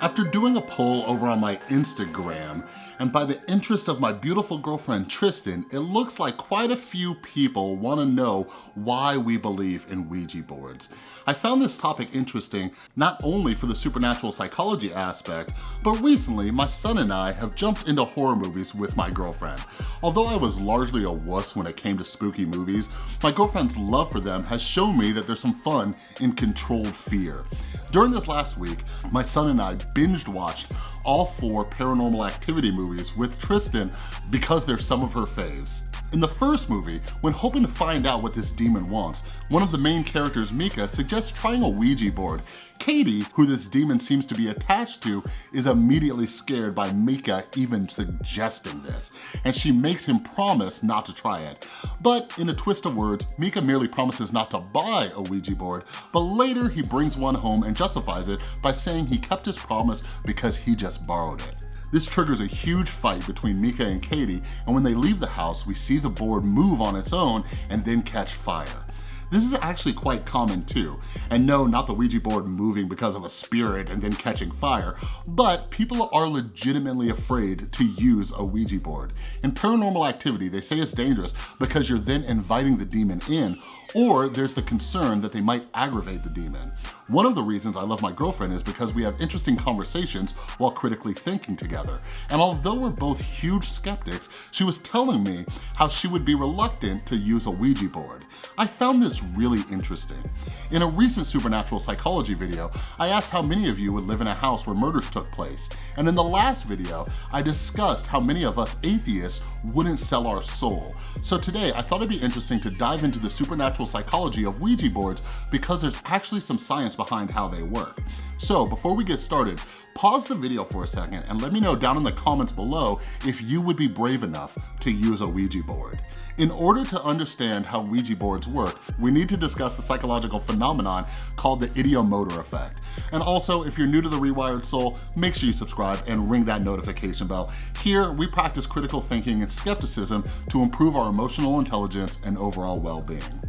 After doing a poll over on my Instagram, and by the interest of my beautiful girlfriend Tristan, it looks like quite a few people wanna know why we believe in Ouija boards. I found this topic interesting not only for the supernatural psychology aspect, but recently my son and I have jumped into horror movies with my girlfriend. Although I was largely a wuss when it came to spooky movies, my girlfriend's love for them has shown me that there's some fun in controlled fear. During this last week, my son and I binged watched all four Paranormal Activity movies with Tristan because they're some of her faves. In the first movie, when hoping to find out what this demon wants, one of the main characters, Micah, suggests trying a Ouija board. Katie, who this demon seems to be attached to, is immediately scared by Micah even suggesting this, and she makes him promise not to try it. But in a twist of words, Micah merely promises not to buy a Ouija board, but later he brings one home and justifies it by saying he kept his promise because he just borrowed it. This triggers a huge fight between Micah and Katie, and when they leave the house, we see the board move on its own and then catch fire. This is actually quite common too. And no, not the Ouija board moving because of a spirit and then catching fire, but people are legitimately afraid to use a Ouija board. In paranormal activity, they say it's dangerous because you're then inviting the demon in or there's the concern that they might aggravate the demon. One of the reasons I love my girlfriend is because we have interesting conversations while critically thinking together. And although we're both huge skeptics, she was telling me how she would be reluctant to use a Ouija board. I found this really interesting. In a recent supernatural psychology video, I asked how many of you would live in a house where murders took place. And in the last video, I discussed how many of us atheists wouldn't sell our soul. So today, I thought it'd be interesting to dive into the supernatural psychology of Ouija boards because there's actually some science behind how they work. So before we get started, pause the video for a second and let me know down in the comments below if you would be brave enough to use a Ouija board. In order to understand how Ouija boards work, we need to discuss the psychological phenomenon called the ideomotor effect. And also, if you're new to The Rewired Soul, make sure you subscribe and ring that notification bell. Here, we practice critical thinking and skepticism to improve our emotional intelligence and overall well-being.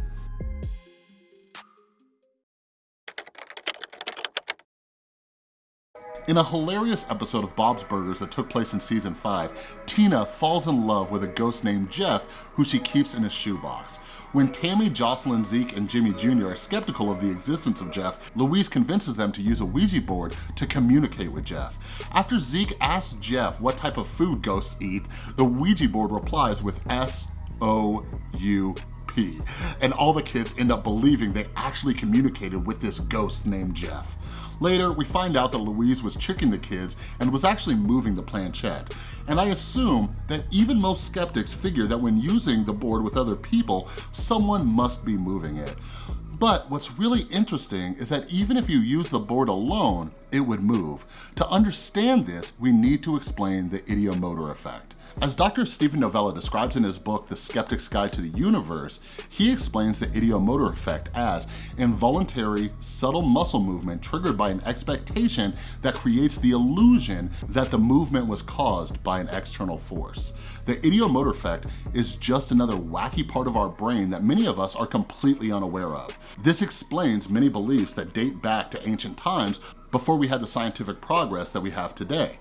In a hilarious episode of Bob's Burgers that took place in season five, Tina falls in love with a ghost named Jeff who she keeps in a shoebox. When Tammy, Jocelyn, Zeke, and Jimmy Jr. are skeptical of the existence of Jeff, Louise convinces them to use a Ouija board to communicate with Jeff. After Zeke asks Jeff what type of food ghosts eat, the Ouija board replies with S-O-U and all the kids end up believing they actually communicated with this ghost named Jeff. Later, we find out that Louise was tricking the kids and was actually moving the planchette. And I assume that even most skeptics figure that when using the board with other people, someone must be moving it. But what's really interesting is that even if you use the board alone, it would move. To understand this, we need to explain the ideomotor effect. As Dr. Steven Novella describes in his book, The Skeptic's Guide to the Universe, he explains the ideomotor effect as involuntary, subtle muscle movement triggered by an expectation that creates the illusion that the movement was caused by an external force. The ideomotor effect is just another wacky part of our brain that many of us are completely unaware of. This explains many beliefs that date back to ancient times before we had the scientific progress that we have today.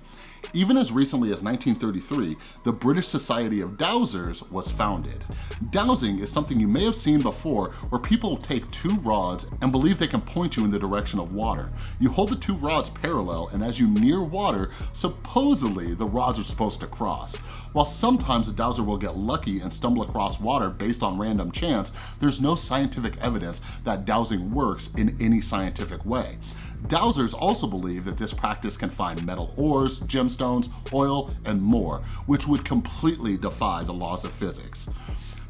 Even as recently as 1933, the British Society of Dowsers was founded. Dowsing is something you may have seen before where people take two rods and believe they can point you in the direction of water. You hold the two rods parallel and as you near water, supposedly the rods are supposed to cross. While sometimes a dowser will get lucky and stumble across water based on random chance, there's no scientific evidence that dowsing works in any scientific way. Dowsers also believe that this practice can find metal ores, gemstones, oil, and more, which would completely defy the laws of physics.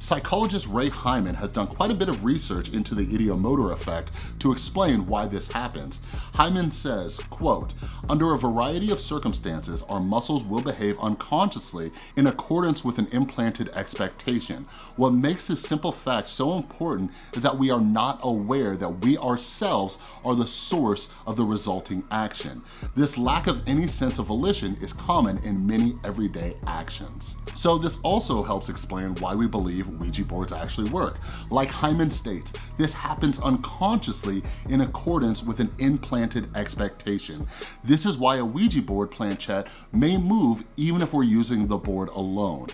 Psychologist Ray Hyman has done quite a bit of research into the ideomotor effect to explain why this happens. Hyman says, quote, under a variety of circumstances, our muscles will behave unconsciously in accordance with an implanted expectation. What makes this simple fact so important is that we are not aware that we ourselves are the source of the resulting action. This lack of any sense of volition is common in many everyday actions. So this also helps explain why we believe Ouija boards actually work. Like Hyman states, this happens unconsciously in accordance with an implanted expectation. This is why a Ouija board planchette may move even if we're using the board alone.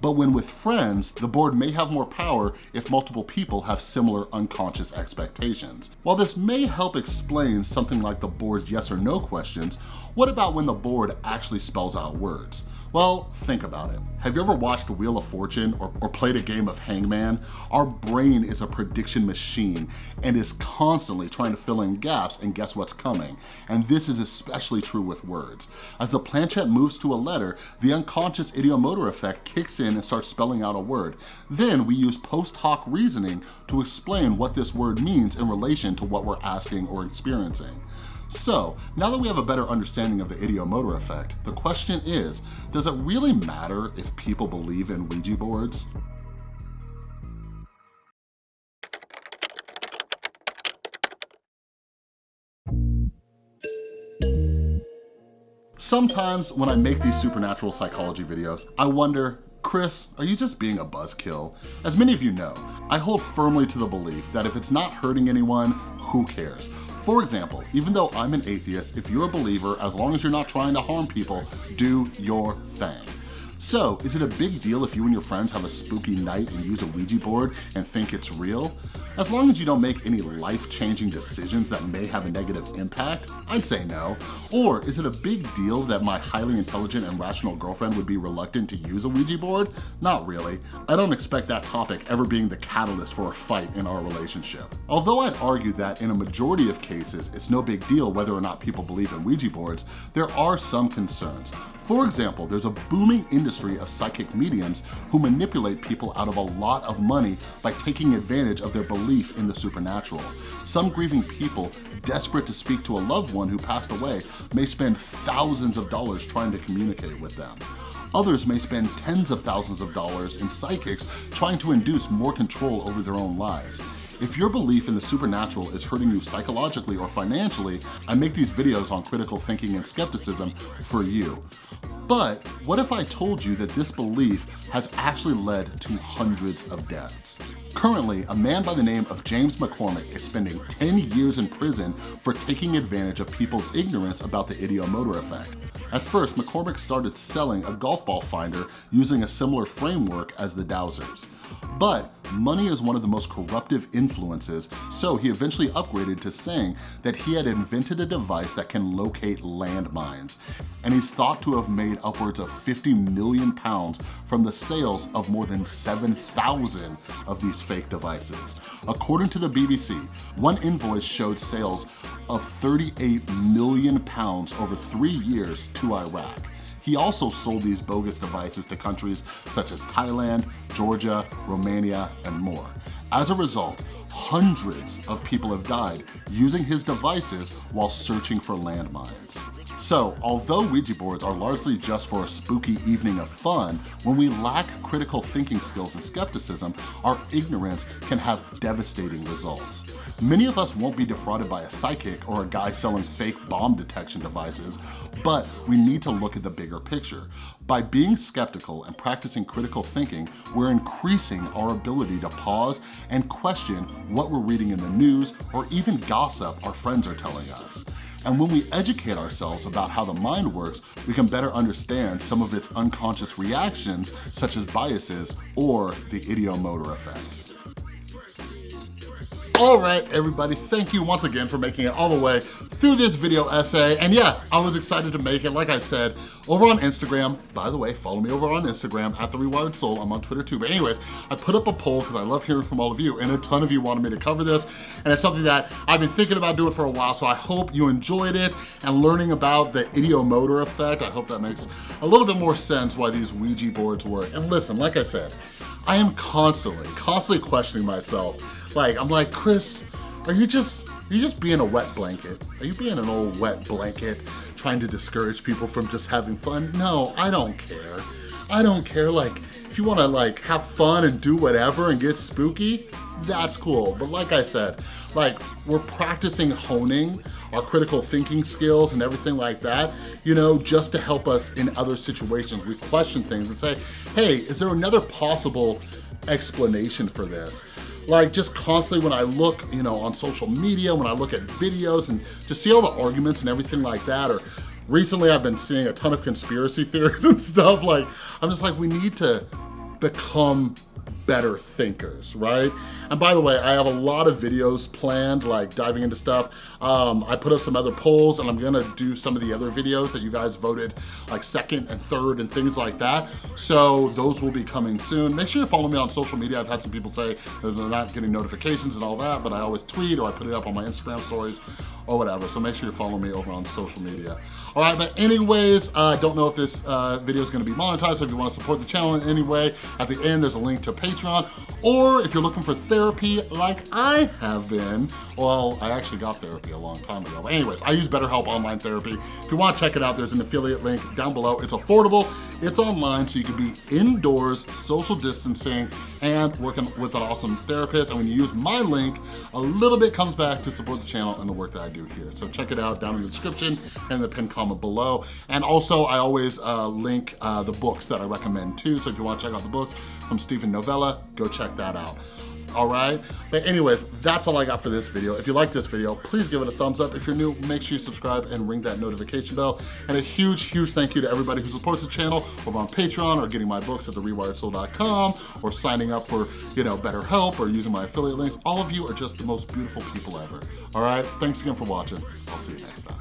But when with friends, the board may have more power if multiple people have similar unconscious expectations. While this may help explain something like the board's yes or no questions, what about when the board actually spells out words? Well, think about it. Have you ever watched Wheel of Fortune or, or, played a game of Hangman? Our brain is a prediction machine and is constantly trying to fill in gaps and guess what's coming. And this is especially true with words. As the planchette moves to a letter, the unconscious ideomotor effect kicks in and starts spelling out a word. Then we use post hoc reasoning to explain what this word means in relation to what we're asking or experiencing. So now that we have a better understanding of the ideomotor effect, the question is, does it really matter if people believe in Ouija boards? Sometimes when I make these supernatural psychology videos, I wonder, Chris, are you just being a buzzkill? As many of you know, I hold firmly to the belief that if it's not hurting anyone, who cares? For example, even though I'm an atheist, if you're a believer, as long as you're not trying to harm people, do your thing. So, is it a big deal if you and your friends have a spooky night and use a Ouija board and think it's real? As long as you don't make any life-changing decisions that may have a negative impact, I'd say no. Or is it a big deal that my highly intelligent and rational girlfriend would be reluctant to use a Ouija board? Not really. I don't expect that topic ever being the catalyst for a fight in our relationship. Although I'd argue that in a majority of cases, it's no big deal whether or not people believe in Ouija boards, there are some concerns. For example, there's a booming industry of psychic mediums who manipulate people out of a lot of money by taking advantage of their belief in the supernatural. Some grieving people, desperate to speak to a loved one who passed away, may spend thousands of dollars trying to communicate with them. Others may spend tens of thousands of dollars in psychics trying to induce more control over their own lives. If your belief in the supernatural is hurting you psychologically or financially, I make these videos on critical thinking and skepticism for you. But what if I told you that this belief has actually led to hundreds of deaths? Currently, a man by the name of James McCormick is spending 10 years in prison for taking advantage of people's ignorance about the ideomotor effect. At first, McCormick started selling a golf ball finder using a similar framework as the dowsers. But money is one of the most corruptive influences, so he eventually upgraded to saying that he had invented a device that can locate landmines. And he's thought to have made upwards of 50 million pounds from the sales of more than 7,000 of these fake devices. According to the BBC, one invoice showed sales of 38 million pounds over three years to Iraq. He also sold these bogus devices to countries such as Thailand, Georgia, Romania, and more. As a result, hundreds of people have died using his devices while searching for landmines. So, although Ouija boards are largely just for a spooky evening of fun, when we lack critical thinking skills and skepticism, our ignorance can have devastating results. Many of us won't be defrauded by a psychic or a guy selling fake bomb detection devices, but we need to look at the bigger picture. By being skeptical and practicing critical thinking, we're increasing our ability to pause and question what we're reading in the news or even gossip our friends are telling us. And when we educate ourselves about how the mind works, we can better understand some of its unconscious reactions, such as biases or the ideomotor effect. All right, everybody, thank you once again for making it all the way through this video essay. And yeah, I was excited to make it, like I said, over on Instagram. By the way, follow me over on Instagram, at The Rewired Soul. I'm on Twitter too. But anyways, I put up a poll because I love hearing from all of you, and a ton of you wanted me to cover this. And it's something that I've been thinking about doing for a while, so I hope you enjoyed it and learning about the ideomotor effect. I hope that makes a little bit more sense why these Ouija boards work. And listen, like I said, I am constantly, constantly questioning myself like, I'm like, Chris, are you just, are you just being a wet blanket? Are you being an old wet blanket trying to discourage people from just having fun? No, I don't care. I don't care, like, if you wanna like have fun and do whatever and get spooky, that's cool. But like I said, like we're practicing honing our critical thinking skills and everything like that, you know, just to help us in other situations. We question things and say, hey, is there another possible explanation for this. Like just constantly when I look, you know, on social media, when I look at videos and just see all the arguments and everything like that, or recently I've been seeing a ton of conspiracy theories and stuff. Like, I'm just like, we need to become better thinkers, right? And by the way, I have a lot of videos planned, like diving into stuff. Um, I put up some other polls and I'm gonna do some of the other videos that you guys voted like second and third and things like that. So those will be coming soon. Make sure you follow me on social media. I've had some people say that they're not getting notifications and all that, but I always tweet or I put it up on my Instagram stories or whatever. So make sure you follow me over on social media. All right, but anyways, I uh, don't know if this uh, video is gonna be monetized, so if you wanna support the channel in any way, at the end there's a link to Patreon, or if you're looking for therapy like I have been, well, I actually got therapy a long time ago. But anyways, I use BetterHelp Online Therapy. If you wanna check it out, there's an affiliate link down below. It's affordable, it's online, so you can be indoors, social distancing, and working with an awesome therapist. And when you use my link, a little bit comes back to support the channel and the work that I do here. So check it out down in the description and the pinned comment below. And also, I always uh, link uh, the books that I recommend too. So if you wanna check out the books from Steven Novella, go check that out all right? But anyways, that's all I got for this video. If you like this video, please give it a thumbs up. If you're new, make sure you subscribe and ring that notification bell. And a huge, huge thank you to everybody who supports the channel over on Patreon or getting my books at therewiredsoul.com or signing up for, you know, BetterHelp or using my affiliate links. All of you are just the most beautiful people ever, all right? Thanks again for watching. I'll see you next time.